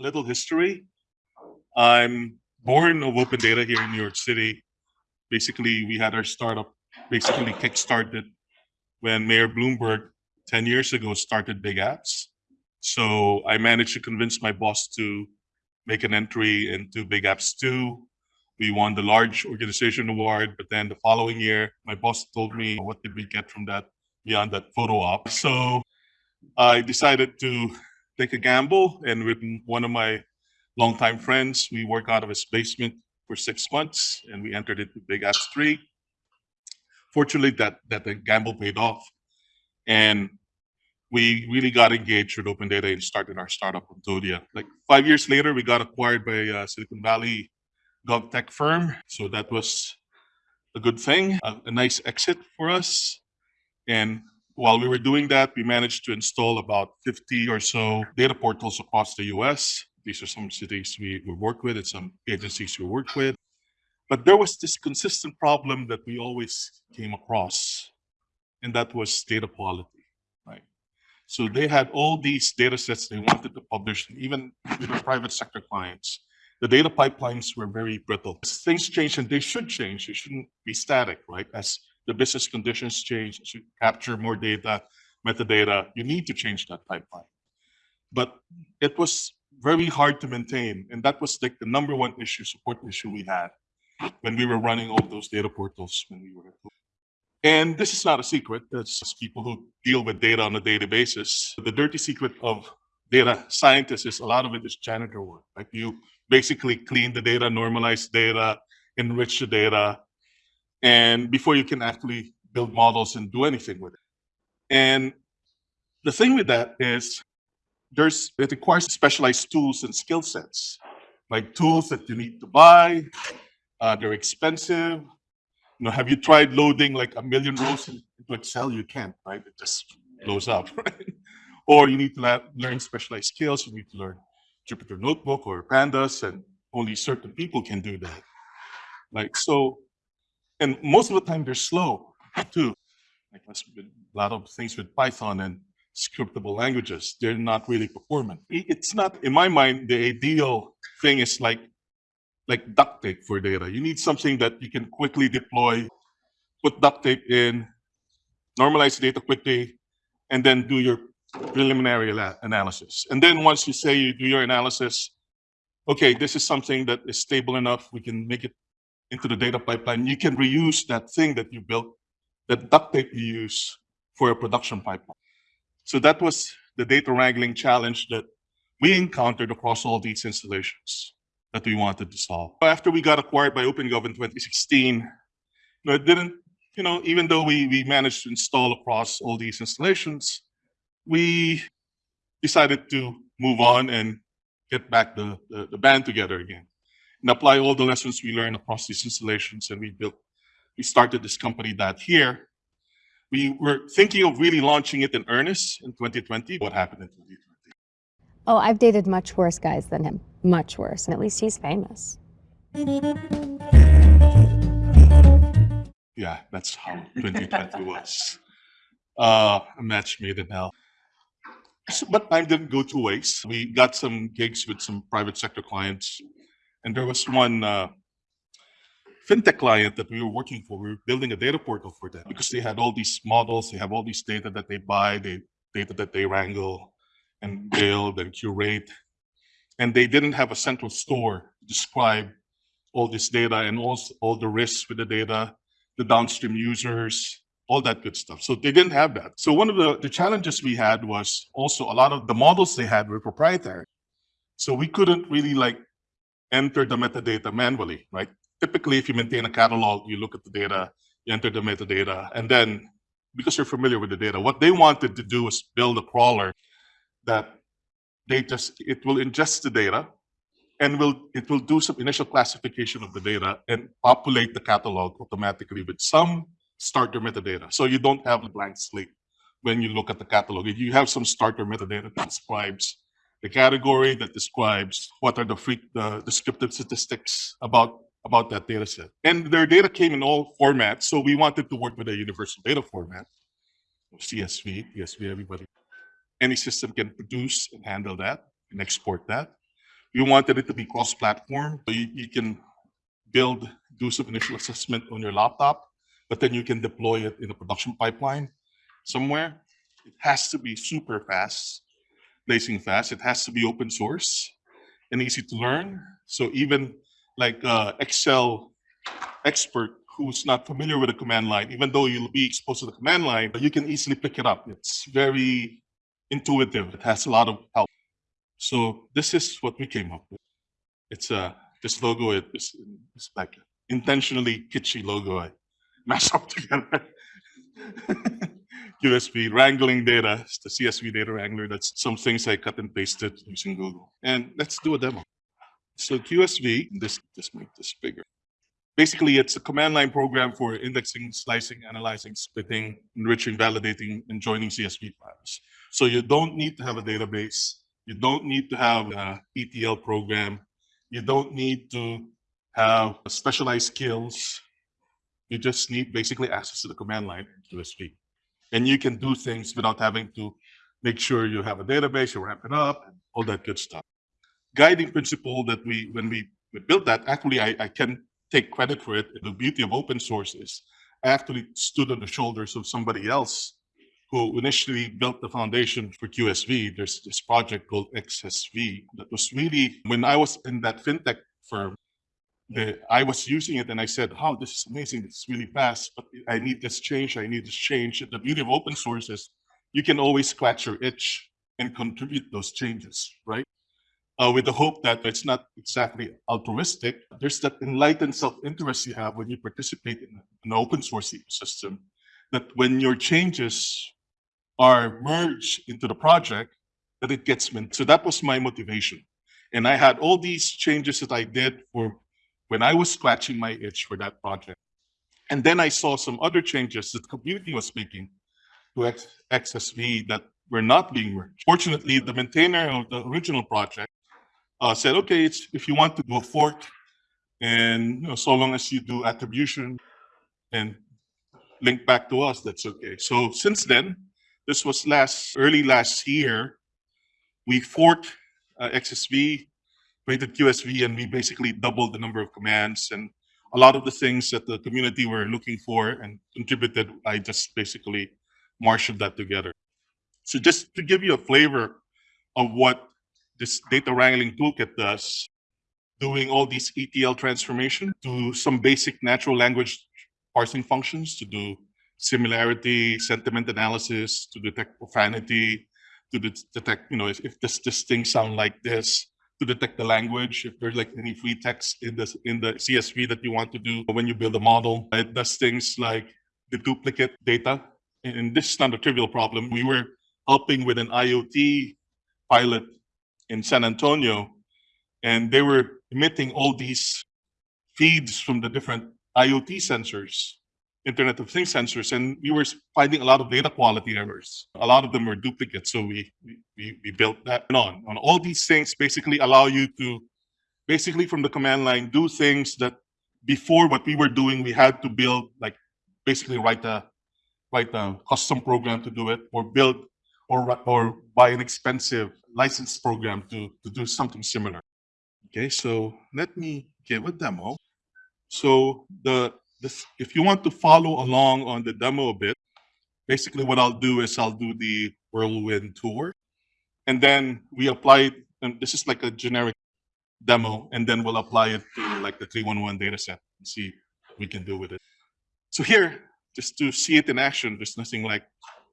A little history. I'm born of open data here in New York City. Basically, we had our startup basically kickstarted when Mayor Bloomberg 10 years ago started Big Apps. So I managed to convince my boss to make an entry into Big Apps 2. We won the large organization award, but then the following year, my boss told me, what did we get from that beyond that photo op? So I decided to take a gamble and with one of my longtime friends, we worked out of his basement for six months and we entered into Big Apps 3. Fortunately, that, that the gamble paid off. And we really got engaged with open data and started our startup Ontodia. Like five years later, we got acquired by a Silicon Valley gov tech firm. So that was a good thing, a, a nice exit for us. And while we were doing that, we managed to install about 50 or so data portals across the US. These are some cities we, we work with and some agencies we work with. But there was this consistent problem that we always came across, and that was data quality, right? So they had all these data sets they wanted to publish, even with the private sector clients. The data pipelines were very brittle. Things change, and they should change. They shouldn't be static, right? As the business conditions change, to capture more data, metadata, you need to change that pipeline. But it was very hard to maintain. And that was like the number one issue, support issue we had when we were running all those data portals when we were and this is not a secret. That's people who deal with data on a daily basis. The dirty secret of data scientists is a lot of it is janitor work. Like you basically clean the data, normalize data, enrich the data, and before you can actually build models and do anything with it. And the thing with that is there's it requires specialized tools and skill sets, like tools that you need to buy. Uh, they're expensive. You know, have you tried loading like a million rows into Excel? You can't, right? It just blows up, right? Or you need to learn specialized skills. You need to learn Jupyter Notebook or Pandas, and only certain people can do that. Like so, and most of the time they're slow too. Like a lot of things with Python and scriptable languages, they're not really performant. It's not, in my mind, the ideal thing is like like duct tape for data. You need something that you can quickly deploy, put duct tape in, normalize data quickly, and then do your preliminary analysis. And then once you say you do your analysis, okay, this is something that is stable enough, we can make it into the data pipeline. You can reuse that thing that you built, that duct tape you use for your production pipeline. So that was the data wrangling challenge that we encountered across all these installations that we wanted to solve. After we got acquired by OpenGov in 2016, you know, it didn't, you know, even though we, we managed to install across all these installations, we decided to move on and get back the, the, the band together again and apply all the lessons we learned across these installations. And we built, we started this company that here. We were thinking of really launching it in earnest in 2020. What happened in 2020? Oh, I've dated much worse guys than him. Much worse. And at least he's famous. Yeah, that's how 2020 was. Uh, a match made in hell. So, but time didn't go two ways. We got some gigs with some private sector clients, and there was one uh, fintech client that we were working for. We were building a data portal for them because they had all these models, they have all these data that they buy, they data that they wrangle and build and curate. And they didn't have a central store to describe all this data and all, all the risks with the data, the downstream users, all that good stuff. So they didn't have that. So one of the, the challenges we had was also a lot of the models they had were proprietary. So we couldn't really like enter the metadata manually, right? Typically, if you maintain a catalog, you look at the data, you enter the metadata, and then because you're familiar with the data, what they wanted to do was build a crawler that they just it will ingest the data and will it will do some initial classification of the data and populate the catalog automatically with some starter metadata. So you don't have a blank slate when you look at the catalog. If you have some starter metadata that describes the category, that describes what are the, free, the descriptive statistics about, about that data set. And their data came in all formats. So we wanted to work with a universal data format, CSV, CSV, everybody any system can produce and handle that and export that. we wanted it to be cross-platform. So you, you can build, do some initial assessment on your laptop, but then you can deploy it in a production pipeline somewhere. It has to be super fast, blazing fast. It has to be open source and easy to learn. So even like uh, Excel expert who's not familiar with the command line, even though you'll be exposed to the command line, you can easily pick it up. It's very intuitive. It has a lot of help. So this is what we came up with. It's uh, this logo is is like intentionally kitschy logo I mashed up together. QSV wrangling data, it's the CSV data wrangler. That's some things I cut and pasted using Google. And let's do a demo. So QSV, this just make this bigger. Basically, it's a command line program for indexing, slicing, analyzing, splitting, enriching, validating, and joining CSV files. So you don't need to have a database. You don't need to have an ETL program. You don't need to have specialized skills. You just need basically access to the command line QSV. And you can do things without having to make sure you have a database, you ramp it up, and all that good stuff. Guiding principle that we, when we, we built that, actually, I, I can take credit for it. The beauty of open source is I actually stood on the shoulders of somebody else who initially built the foundation for QSV. There's this project called XSV that was really, when I was in that fintech firm, the, I was using it and I said, oh, this is amazing. It's really fast, but I need this change. I need this change. The beauty of open source is you can always scratch your itch and contribute those changes, right? Uh, with the hope that it's not exactly altruistic. There's that enlightened self-interest you have when you participate in an open source ecosystem, that when your changes are merged into the project, that it gets mint. So that was my motivation. And I had all these changes that I did for when I was scratching my itch for that project. And then I saw some other changes that the community was making to X- XSV that were not being merged. Fortunately, the maintainer of the original project uh, said, okay, it's, if you want to do a fork, and you know, so long as you do attribution and link back to us, that's okay. So since then, this was last early last year, we forked uh, XSV, created QSV, and we basically doubled the number of commands and a lot of the things that the community were looking for and contributed. I just basically marshaled that together. So just to give you a flavor of what this data wrangling toolkit does, doing all these ETL transformation to some basic natural language parsing functions to do similarity, sentiment analysis, to detect profanity, to detect, you know, if, if this, this thing sound like this, to detect the language, if there's like any free text in the, in the CSV that you want to do when you build a model. It does things like the duplicate data. And this is not a trivial problem. We were helping with an IoT pilot in San Antonio, and they were emitting all these feeds from the different IoT sensors, Internet of Things sensors, and we were finding a lot of data quality errors. A lot of them were duplicates, so we we, we, built that on. On all these things basically allow you to basically from the command line do things that before what we were doing we had to build like basically write a write a custom program to do it or build or or buy an expensive license program to to do something similar. Okay, so let me give a demo. So the this if you want to follow along on the demo a bit, basically what I'll do is I'll do the whirlwind tour, and then we apply it. And this is like a generic demo, and then we'll apply it to like the 311 data set and see what we can do with it. So here, just to see it in action, there's nothing like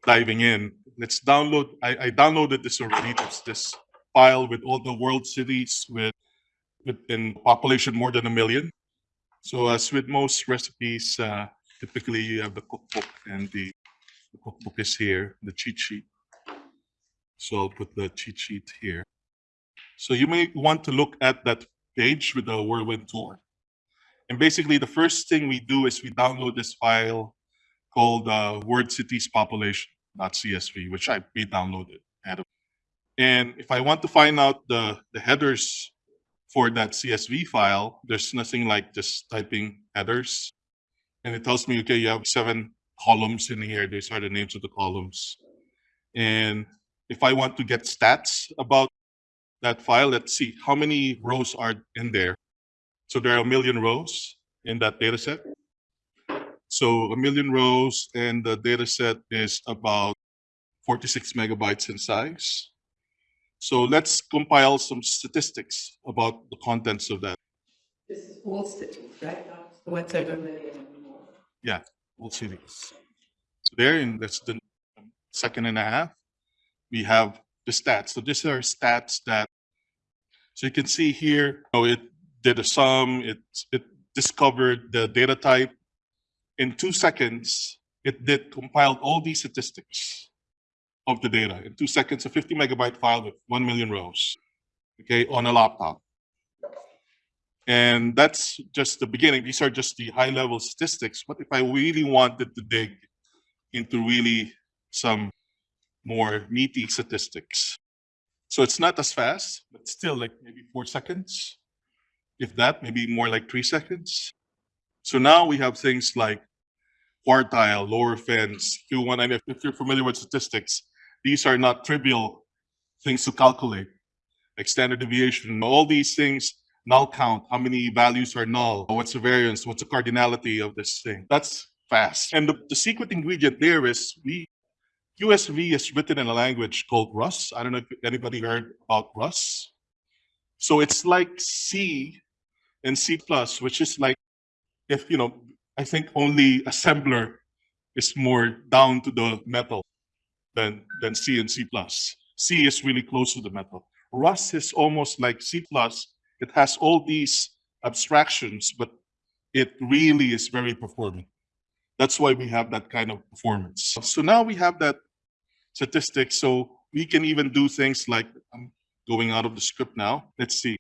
diving in. Let's download. I, I downloaded this already. It's this file with all the world cities with with in population more than a million. So as with most recipes, uh, typically you have the cookbook and the, the cookbook is here, the cheat sheet. So I'll put the cheat sheet here. So you may want to look at that page with the whirlwind tour. And basically the first thing we do is we download this file called uh, word cities population.csv, which I pre-downloaded. And if I want to find out the, the headers for that CSV file, there's nothing like just typing headers. And it tells me, okay, you have seven columns in here. These are the names of the columns. And if I want to get stats about that file. Let's see how many rows are in there. So there are a million rows in that data set. So a million rows and the data set is about 46 megabytes in size. So let's compile some statistics about the contents of that. This is all cities, right? Whatever. We'll see these. So there in than a second and a half, we have the stats. So these are stats that, so you can see here, oh, it did a sum, it, it discovered the data type. In two seconds, it did compiled all these statistics of the data. In two seconds, a 50 megabyte file with 1 million rows, okay, on a laptop. And that's just the beginning. These are just the high level statistics. What if I really wanted to dig into really some more meaty statistics? So it's not as fast, but still like maybe four seconds. If that, maybe more like three seconds. So now we have things like quartile, lower fence, Q1. And if, if you're familiar with statistics, these are not trivial things to calculate, like standard deviation, all these things null count, how many values are null, what's the variance, what's the cardinality of this thing. That's fast. And the, the secret ingredient there is we QSV is written in a language called Rust. I don't know if anybody heard about Rust. So it's like C and C which is like if you know, I think only assembler is more down to the metal than than C and C plus. C is really close to the metal. Rust is almost like C plus it has all these abstractions, but it really is very performant. That's why we have that kind of performance. So now we have that statistic. So we can even do things like I'm going out of the script now. Let's see.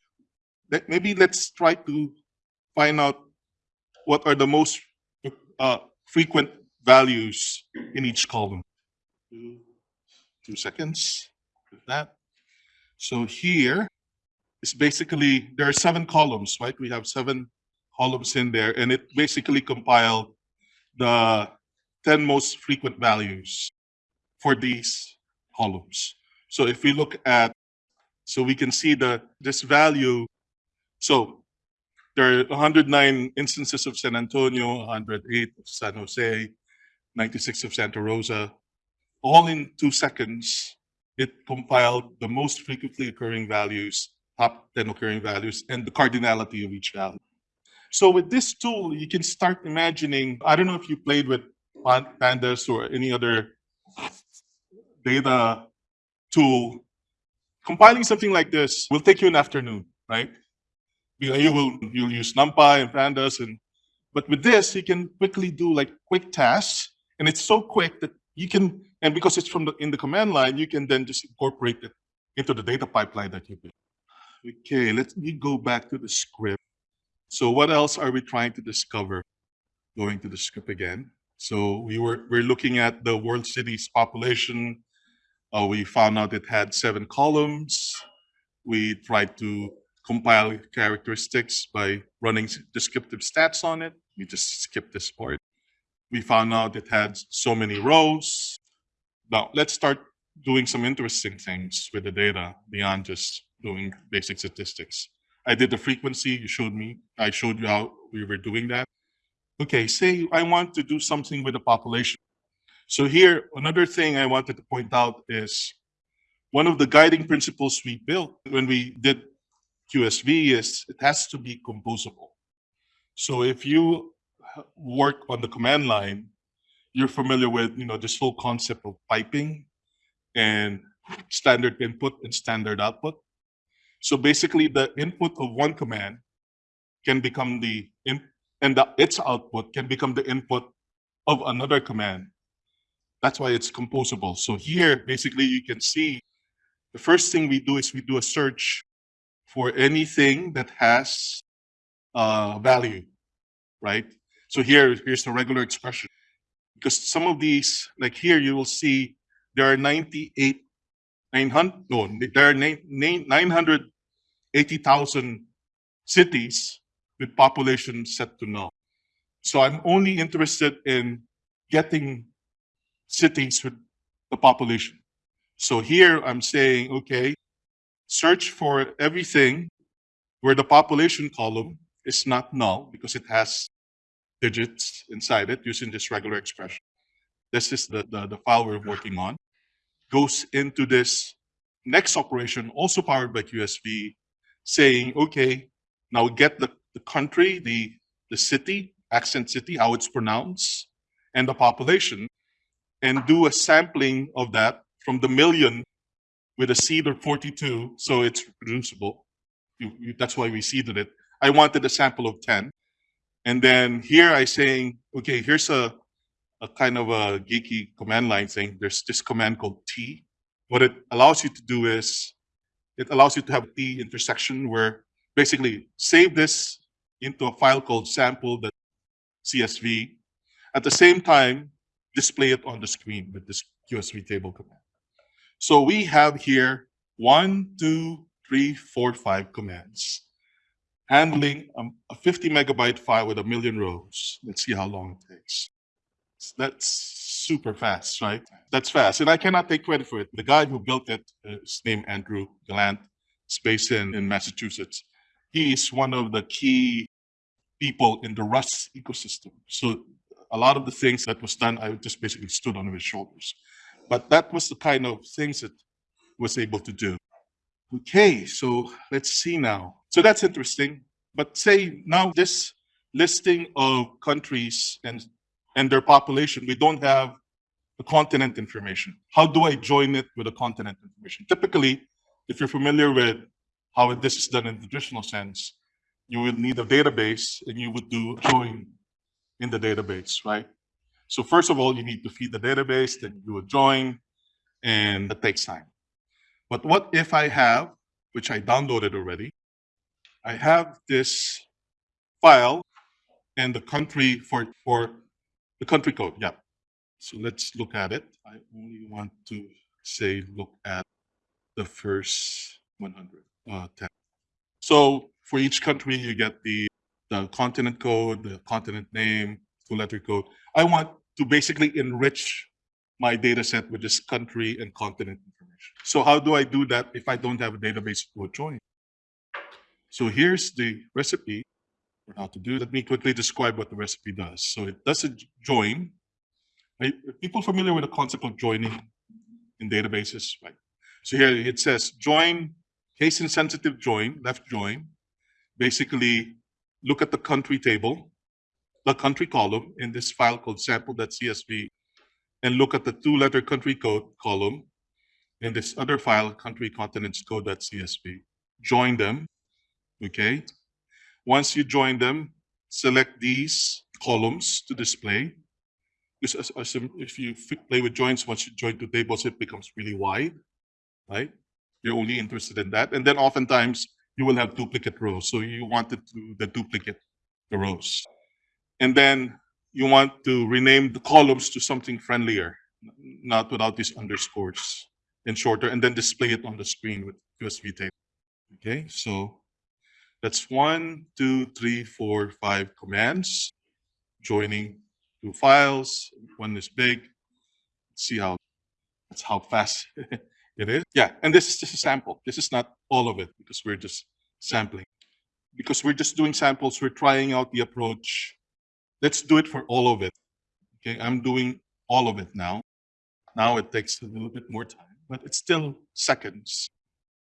Maybe let's try to find out what are the most uh, frequent values in each column. Two, two seconds with that. So here, it's basically there are seven columns, right? We have seven columns in there, and it basically compiled the 10 most frequent values for these columns. So if we look at, so we can see the this value. So there are 109 instances of San Antonio, 108 of San Jose, 96 of Santa Rosa, all in two seconds. It compiled the most frequently occurring values top 10 occurring values and the cardinality of each value. So with this tool, you can start imagining, I don't know if you played with pandas or any other data tool. Compiling something like this will take you an afternoon, right? You, you will you'll use NumPy and pandas and but with this you can quickly do like quick tasks and it's so quick that you can and because it's from the in the command line you can then just incorporate it into the data pipeline that you build. Okay, let me go back to the script. So what else are we trying to discover? Going to the script again. So we were we're looking at the world cities population. Uh, we found out it had seven columns. We tried to compile characteristics by running descriptive stats on it. We just skipped this part. We found out it had so many rows. Now let's start doing some interesting things with the data beyond just doing basic statistics. I did the frequency, you showed me, I showed you how we were doing that. Okay, say I want to do something with the population. So here, another thing I wanted to point out is one of the guiding principles we built when we did QSV is it has to be composable. So if you work on the command line, you're familiar with, you know, this whole concept of piping and standard input and standard output. So basically, the input of one command can become the in, and the, its output can become the input of another command. That's why it's composable. So here, basically, you can see the first thing we do is we do a search for anything that has uh, value, right? So here, here's the regular expression. Because some of these, like here, you will see there are 98 900 no there are nine- nine- 980,000 cities with population set to null. So I'm only interested in getting cities with the population. So here I'm saying, okay, search for everything where the population column is not null because it has digits inside it using this regular expression. This is the, the, the file we're working on. Goes into this next operation, also powered by QSV, saying, okay, now get the, the country, the, the city, accent city, how it's pronounced, and the population, and do a sampling of that from the million with a seed of 42, so it's reproducible. You, you, that's why we seeded it. I wanted a sample of 10. And then here I saying, okay, here's a, a kind of a geeky command line thing. There's this command called tee. What it allows you to do is it allows you to have T intersection where basically save this into a file called sample.csv. At the same time, display it on the screen with this QSV table command. So we have here one, two, three, four, five commands handling a 50 megabyte file with a million rows. Let's see how long it takes. That's super fast, right? That's fast. And I cannot take credit for it. The guy who built it uh, is named Andrew Gallant. Based in, in Massachusetts. He is one of the key people in the Rust ecosystem. So a lot of the things that was done, I just basically stood on his shoulders. But that was the kind of things that was able to do. Okay, so let's see now. So that's interesting. But say now this listing of countries and and their population, we don't have the continent information. How do I join it with the continent information? Typically, if you're familiar with how this is done in the traditional sense, you will need a database and you would do join in the database, right? So first of all, you need to feed the database, then you would join, and that takes time. But what if I have, which I downloaded already, I have this file and the country for, for the country code, yeah. So let's look at it. I only want to say, look at the first 100, uh, 10. So for each country, you get the, the continent code, the continent name, two letter code. I want to basically enrich my data set with this country and continent. So how do I do that if I don't have a database to join? So here's the recipe for how to do. Let me quickly describe what the recipe does. So it does a join. Are people familiar with the concept of joining in databases? Right. So here it says join, case insensitive join, left join. Basically, look at the country table, the country column in this file called sample.csv, and look at the two-letter country code column in this other file, country continents code.csv. Join them, okay? Once you join them, select these columns to display. Because if you play with joins, once you join two tables, it becomes really wide, right? You're only interested in that. And then oftentimes you will have duplicate rows. So you want it to the duplicate the rows. And then you want to rename the columns to something friendlier, not without these underscores and shorter, and then display it on the screen with QSV table. Okay, so that's one, two, three, four, five commands joining two files. One is big. Let's see how that's how fast it is. Yeah, and this is just a sample. This is not all of it because we're just sampling. Because we're just doing samples, we're trying out the approach. Let's do it for all of it. Okay, I'm doing all of it now. Now it takes a little bit more time, but it's still seconds.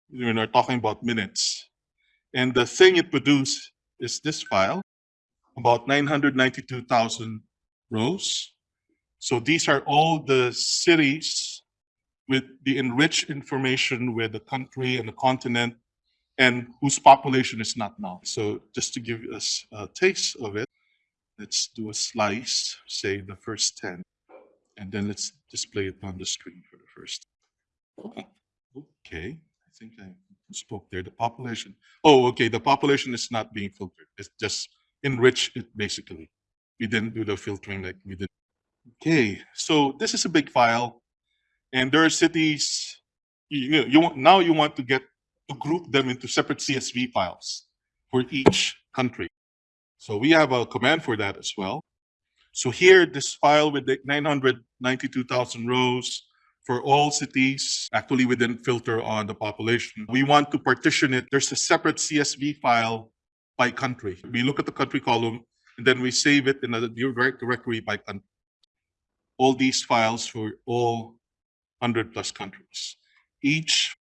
when We're talking about minutes. And the thing it produced is this file, about 992,000 rows. So these are all the cities with the enriched information with the country and the continent and whose population is not now. So just to give us a taste of it, let's do a slice, say the first 10, and then let's display it on the screen for the first. Okay, I think I spoke there, the population. Oh, okay, the population is not being filtered. It's just enrich it basically. We didn't do the filtering like we did. Okay, so this is a big file and there are cities, you, know, you want, now you want to get to group them into separate CSV files for each country. So we have a command for that as well. So here, this file with the 992,000 rows, for all cities. Actually, we didn't filter on the population. We want to partition it. There's a separate CSV file by country. We look at the country column and then we save it in a direct directory by country. All these files for all 100 plus countries. Each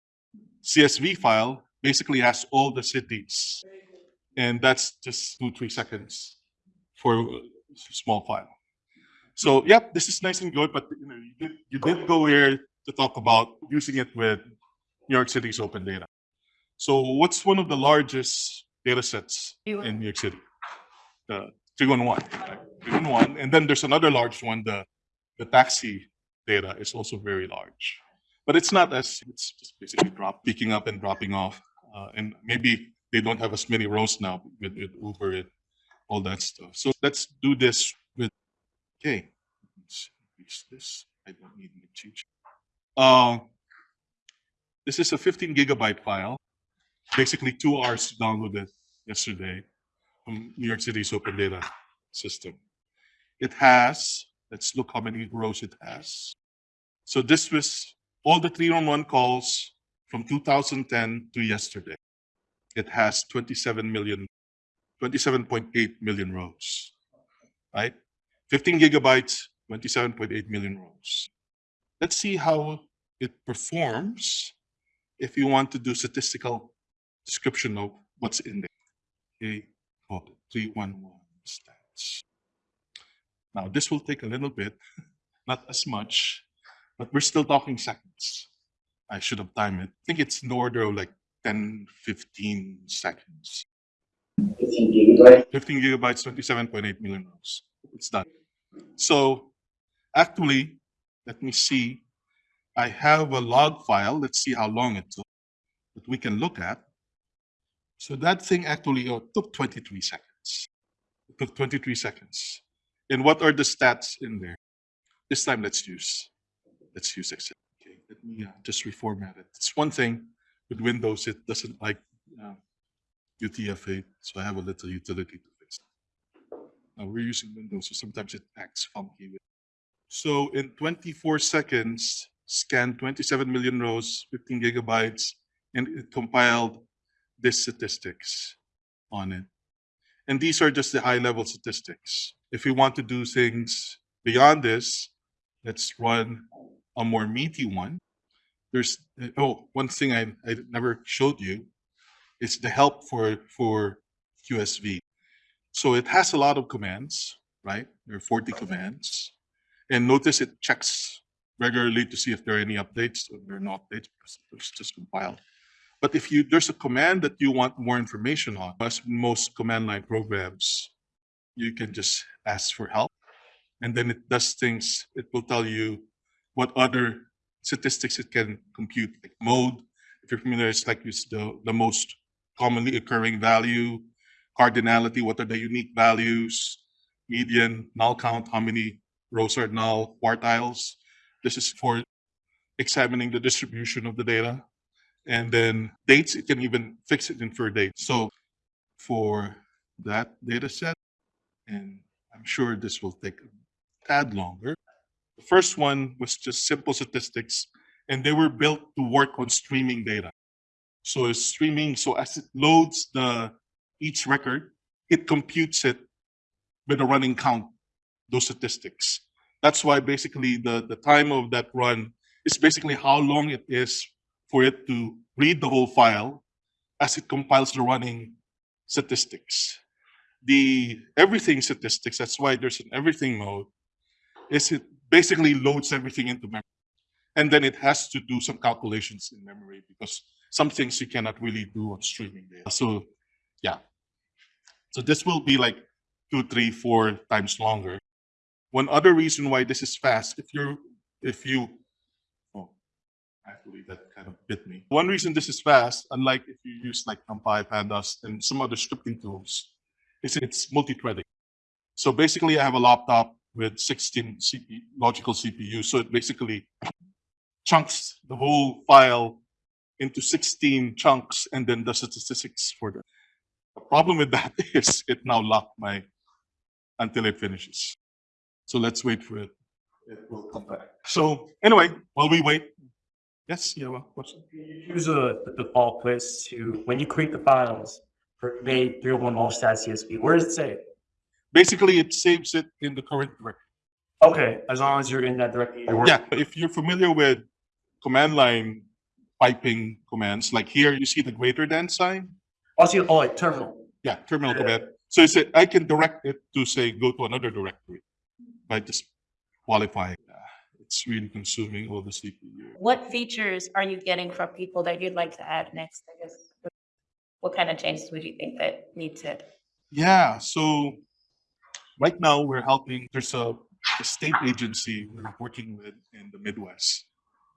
CSV file basically has all the cities. And that's just two, three seconds for a small file. So, yep, this is nice and good, but you know, you did, you did go here to talk about using it with New York City's open data. So, what's one of the largest data sets in New York City? The 311, right? 311. And then there's another large one, the, the taxi data is also very large. But it's not as, it's just basically drop, picking up and dropping off. Uh, and maybe they don't have as many rows now with, with Uber and all that stuff. So let's do this okay, let's increase this. I don't need to change. Uh, this is a 15 gigabyte file. Basically two hours downloaded yesterday from New York City's open data system. It has, let's look how many rows it has. So this was all the 311 calls from 2010 to yesterday. It has 27 million, 27.8 million rows, right? 15 gigabytes, 27.8 million rows. Let's see how it performs if you want to do statistical description of what's in there. Okay, oh, 311 stats. Now, this will take a little bit, not as much, but we're still talking seconds. I should have timed it. I think it's in the order of like 10, 15 seconds. 15 gigabytes. 15 gigabytes, 27.8 million rows. It's done. So actually, let me see. I have a log file. Let's see how long it took that we can look at. So that thing actually uh, took 23 seconds. It took 23 seconds. And what are the stats in there? This time, let's use, let's use Excel. Okay, let me uh, just reformat it. It's one thing with Windows, it doesn't like uh, UTF-8, so I have a little utility. Now we're using Windows, so sometimes it acts funky. So in 24 seconds, scanned 27 million rows, 15 gigabytes, and it compiled this statistics on it. And these are just the high level statistics. If we want to do things beyond this, let's run a more meaty one. There's, uh, oh, one thing I, I never showed you is the help for, for QSV. So it has a lot of commands, right? There are 40 mm-hmm. commands. And notice it checks regularly to see if there are any updates or there are no updates because it's just compiled. But if you there's a command that you want more information on, as most command line programs, you can just ask for help. And then it does things, it will tell you what other statistics it can compute, like mode. If you're familiar, it's like it's the, the most commonly occurring value, cardinality, what are the unique values, median, null count, how many rows are null, quartiles. This is for examining the distribution of the data. And then dates, it can even fix it in for dates. So for that data set, and I'm sure this will take a tad longer. The first one was just simple statistics, and they were built to work on streaming data. So it's streaming, so as it loads the each record, it computes it with a running count, those statistics. That's why basically the, the time of that run is basically how long it is for it to read the whole file as it compiles the running statistics. The everything statistics, that's why there's an everything mode, is it basically loads everything into memory. And then it has to do some calculations in memory because some things you cannot really do on streaming data. So yeah. So this will be like two, three, four times longer. One other reason why this is fast, if you're if you oh actually that kind of bit me. One reason this is fast, unlike if you use like NumPy, Pandas, and some other scripting tools, is it's multi-threading. So basically I have a laptop with 16 CPU, logical CPUs. So it basically chunks the whole file into 16 chunks and then does the statistics for them. The problem with that is it now locked my until it finishes. So let's wait for it. it will come back. So anyway, while we wait, yes, you have a question? Use a the default place to, when you create the files for convey three oh one all stats CSV, where does it say? Basically, it saves it in the current directory. Okay, as long as you're in that directory. you're. Yeah, if you're familiar with command line piping commands, like here, you see the greater than sign. Also, oh, like terminal. Yeah, terminal Yeah. command. So it's a, I can direct it to say go to another directory by just qualifying. Ah, It's really consuming all the CPU. What features are you getting from people that you'd like to add next? I guess. What kind of changes would you think that need to? Yeah, so right now we're helping, there's a, a state agency we're working with in the Midwest.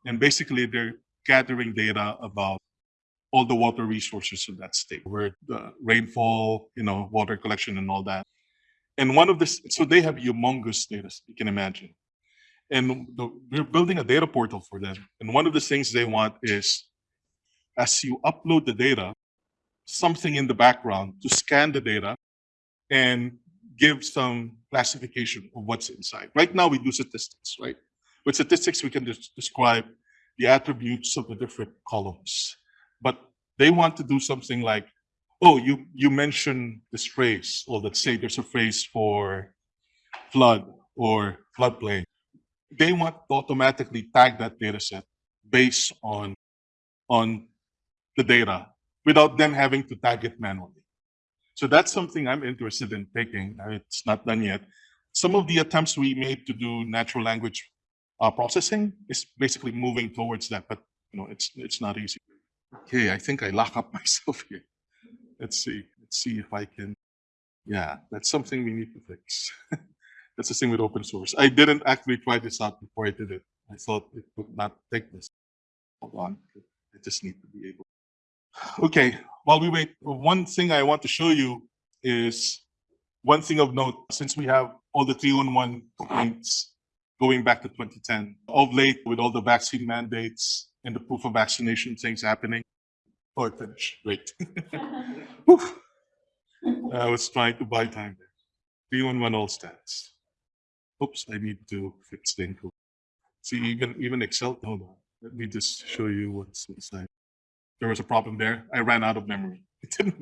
And basically they're gathering data about all the water resources of that state, where the rainfall, you know, water collection and all that. And one of this, so they have humongous data, you can imagine. And the, we're building a data portal for them. And one of the things they want is as you upload the data, something in the background to scan the data and give some classification of what's inside. Right now, we do statistics, right? With statistics, we can describe the attributes of the different columns. But they want to do something like, oh, you, you mentioned this phrase, or let's say there's a phrase for flood or floodplain. They want to automatically tag that data set based on, on the data without them having to tag it manually. So that's something I'm interested in taking. It's not done yet. Some of the attempts we made to do natural language uh, processing is basically moving towards that, but you know, it's it's not easy. Okay, I think I lock up myself here. Let's see. Let's see if I can. Yeah, that's something we need to fix. that's the thing with open source. I didn't actually try this out before I did it. I thought it would not take this. Hold on. I just need to be able. Okay, while we wait, one thing I want to show you is one thing of note, since we have all the 311 complaints going back to 2010, of late with all the vaccine mandates and the proof of vaccination things happening. Oh, it finished. Great. I was trying to buy time there. 311 all stats. Oops, I need to fix the encode. See, even even Excel, hold on. Let me just show you what's inside there was a problem there. I ran out of memory.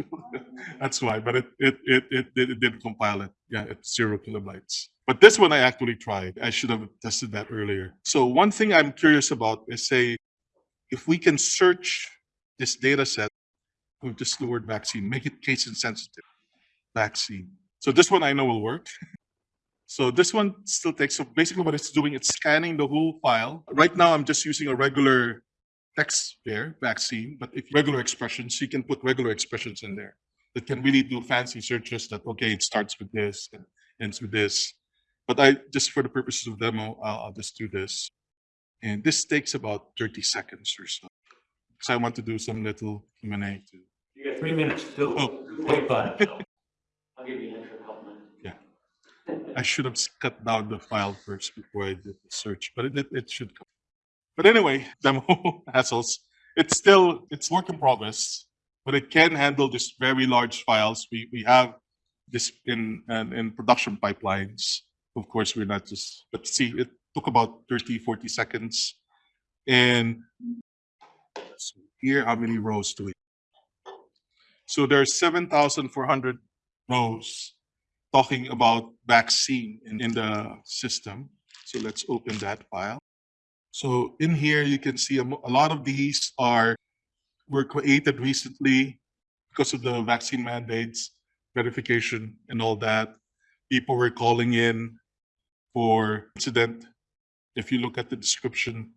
That's why, but it it it it, it, it didn't compile it. Yeah, it's zero kilobytes. But this one I actually tried. I should have tested that earlier. So one thing I'm curious about is say, if we can search this data set with just the word vaccine, make it case insensitive, vaccine. So this one I know will work. So this one still takes, so basically what it's doing, it's scanning the whole file. Right now, I'm just using a regular text there, vaccine, but if regular expressions, you can put regular expressions in there that can really do fancy searches that, okay, it starts with this and ends with this. But I, just for the purposes of demo, I'll, I'll just do this. And this takes about 30 seconds or so. Because I want to do some little Q&A too. You got three minutes to Oh. Twenty-five. I'll give you an extra help, man. I should have cut down the file first before I did the search, but it, it, should come. But anyway, demo hassles. It's still, it's work in progress, but it can handle this very large files. We, we have this in, in, in production pipelines. Of course, we're not just, but see, it took about 30, 40 seconds. And here, how many rows do we? So there are 7,400 rows talking about vaccine in, in the system. So let's open that file. So in here, you can see a, a lot of these are were created recently because of the vaccine mandates, verification, and all that. People were calling in for incident. If you look at the description,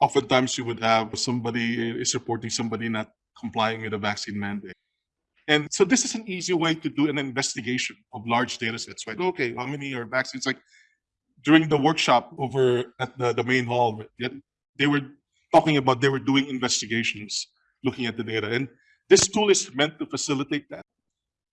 oftentimes you would have somebody eh, is reporting somebody not complying with a vaccine mandate. And so this is an easy way to do an investigation of large data sets, right? Okay, how many are vaccines? Like during the workshop over at the, the main hall, they were talking about they were doing investigations, looking at the data. And this tool is meant to facilitate that,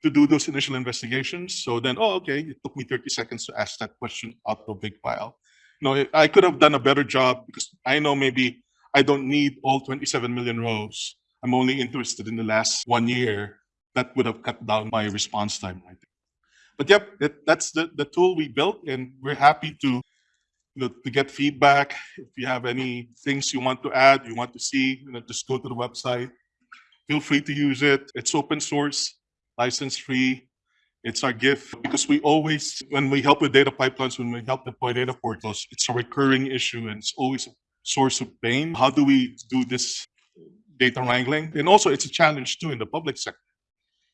to do those initial investigations. So then, oh, okay, it took me 30 seconds to ask that question out of a big file. Know, I could have done a better job because I know maybe I don't need all 27 million rows. I'm only interested in the last one year that would have cut down my response time. I think. But yep, that, that's the, the tool we built, and we're happy to you know, to get feedback. If you have any things you want to add, you want to see, you know, just go to the website. Feel free to use it. It's open source, license free. It's our gift because we always, when we help with data pipelines, when we help deploy data portals, it's a recurring issue and it's always a source of pain. How do we do this data wrangling? And also, it's a challenge too in the public sector,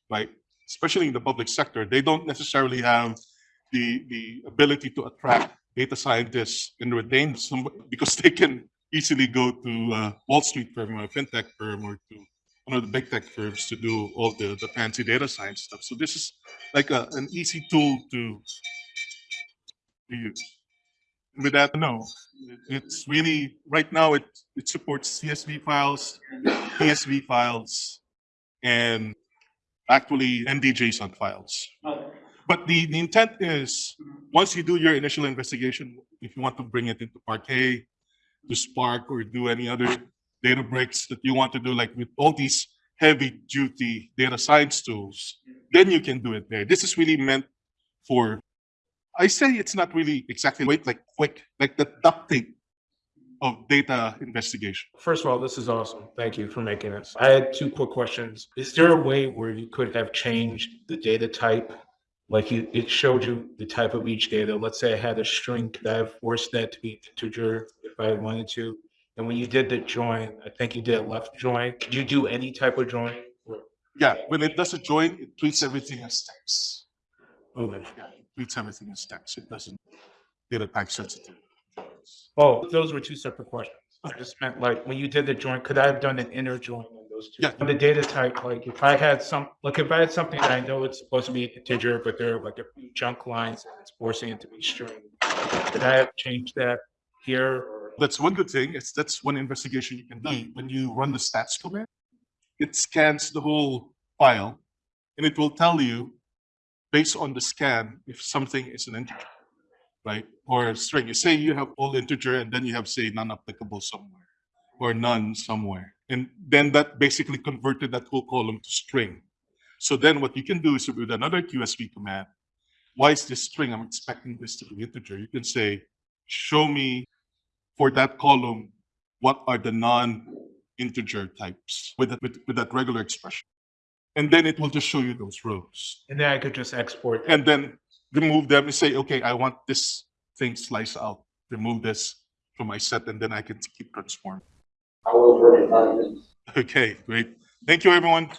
right? Especially in the public sector, they don't necessarily have the the ability to attract data scientists and retain some because they can easily go to uh, Wall Street firm or a fintech firm or to one of the big tech firms to do all the, the fancy data science stuff. So this is like a, an easy tool to, to use. With that, no, it's really right now it it supports CSV files, CSV files, and actually NDJSON files. But the, the intent is, once you do your initial investigation, if you want to bring it into Parquet, to Spark, or do any other Databricks that you want to do, like with all these heavy duty data science tools, then you can do it there. This is really meant for, I say it's not really exactly wait, like quick, like the duct tape of data investigation. First of all, this is awesome. Thank you for making this. I had two quick questions. Is there a way where you could have changed the data type? Like you, it showed you the type of each data. Let's say I had a string, could I have forced that to be integer if I wanted to? And when you did the join, I think you did a left join. Could you do any type of join? Yeah, when it does a join, it treats everything as text. Okay. Oh, yeah, it treats everything as text. It doesn't data type sensitive. Oh, those were two separate questions. I just meant like, when you did the join, could I have done an inner join on those two? Yeah. On the data type, like if I had some, like if I had something that I know it's supposed to be integer, but there are like a few chunk lines and it's forcing it to be string. Could I have changed that here? That's one good thing. It's that's one investigation you can do. Hmm. When you run the stats command, it scans the whole file and it will tell you based on the scan if something is an integer, right? Or a string. You say you have all integer and then you have say non-applicable somewhere or none somewhere. And then that basically converted that whole column to string. So then what you can do is with another QSV command, why is this string? I'm expecting this to be integer. You can say, show me for that column, what are the non-integer types with that, with, with that regular expression? And then it will just show you those rows. And then I could just export. And then remove them and say, okay, I want this thing sliced out. Remove this from my set and then I can keep transforming. I was working on this. Okay, great. Thank you, everyone.